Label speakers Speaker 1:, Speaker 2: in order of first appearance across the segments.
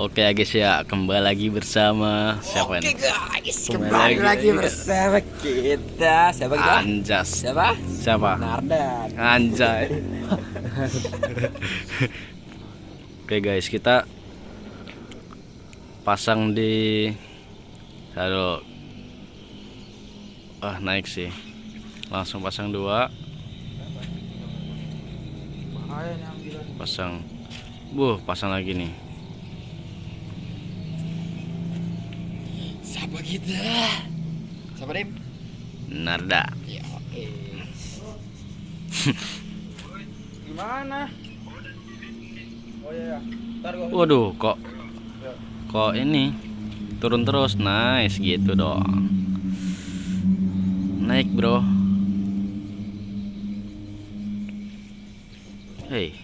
Speaker 1: Oke ya guys ya, kembali lagi bersama siapa
Speaker 2: Oke
Speaker 1: ini?
Speaker 2: guys,
Speaker 1: Kembali
Speaker 2: kembali
Speaker 1: lagi.
Speaker 2: lagi bersama kita. Siapa kita?
Speaker 1: Anjas.
Speaker 2: Siapa?
Speaker 1: Siapa?
Speaker 2: Nardan.
Speaker 1: Anjay. Oke guys, kita pasang di Aduh. Ah, naik sih. Langsung pasang dua, pasang. Buh, pasang lagi nih.
Speaker 2: Siapa kita? Siapa Dim?
Speaker 1: Narda.
Speaker 2: Ya, oke. Gimana? Oh iya, iya. Ntar gua
Speaker 1: Waduh, kok kok ini turun terus. Nice gitu dong. Naik, Bro. Hei.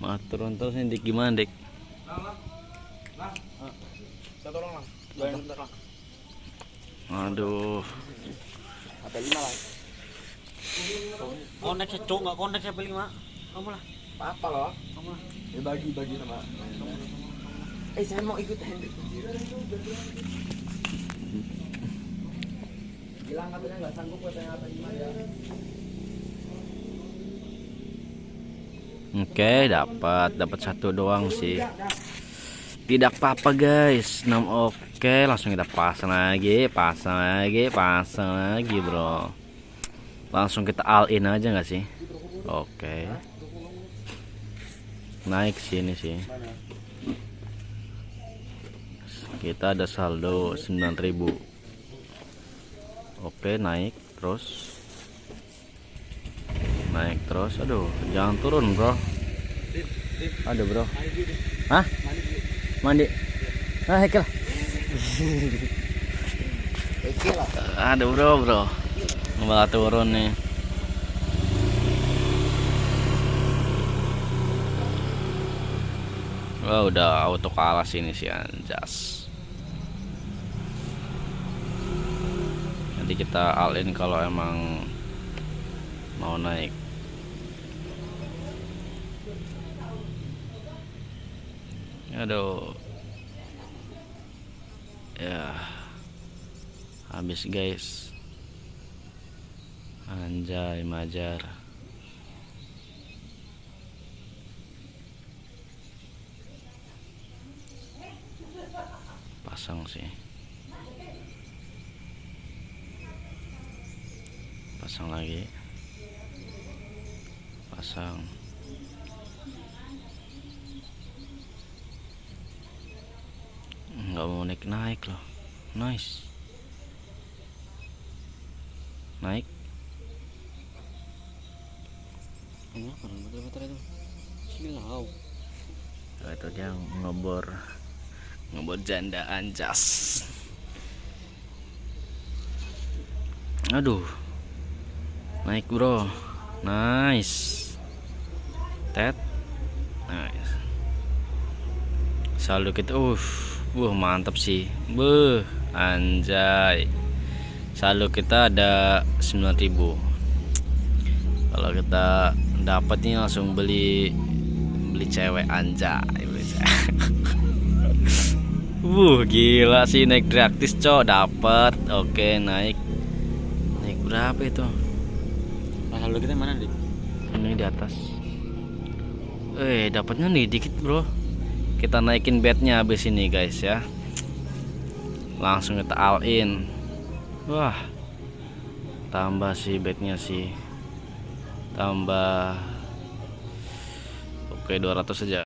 Speaker 1: Malah turun terus ini Dik gimana, Dik?
Speaker 2: Saya tolong lang. Bayangin bentar lang.
Speaker 1: Aduh.
Speaker 2: HP 5 lang.
Speaker 3: Konek ya cok nggak konek siapa lima kamu lah
Speaker 2: Apa loh? Ya bagi-bagi sama. Eh, saya mau ikut Hendrik. Bilang katanya nggak sanggup katanya HP 5 ya.
Speaker 1: Oke, dapat dapat satu doang sih. Tidak apa-apa guys. 6 oke, langsung kita pasang lagi, pasang lagi, pasang lagi, Bro. Langsung kita all in aja nggak sih? Oke. Naik sini sih. Kita ada saldo 9000. Oke, naik terus. Naik terus. Aduh, jangan turun, Bro. Aduh, Bro. Hah? Mandi. Ah, hekel. Aduh, Bro, Bro. Malah turun nih. Wah, udah auto kalah sini sih anjas. Nanti kita all in kalau emang mau naik. Aduh. Ya. Habis guys. Anjay majar. Pasang sih. Pasang lagi. Pasang. Nggak mau naik naik loh. Nice. Naik.
Speaker 3: ini apa motor-motor itu. Silau
Speaker 1: Oh, itu dia ngebor ngebor janda anjas aduh. Naik bro. Nice. Tet. Nice. Saldo kita uh wah mantap sih. Beuh anjay. Saldo kita ada 9000 kalau kita dapat nih langsung beli beli cewek anjay beli cewek. Wuh gila sih naik gratis cok dapat oke naik. Naik berapa itu?
Speaker 3: Nah lalu kita mana dik?
Speaker 1: Ini di atas. Eh dapatnya nih dikit bro kita naikin bednya habis ini guys ya. Langsung kita all in wah tambah sih bednya sih. Tambah oke 200 saja